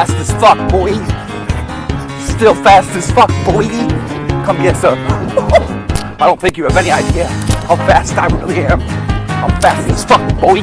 Fast as fuck, boy. Still fast as fuck, boy. Come here, sir. I don't think you have any idea how fast I really am. I'm fast as fuck, boy.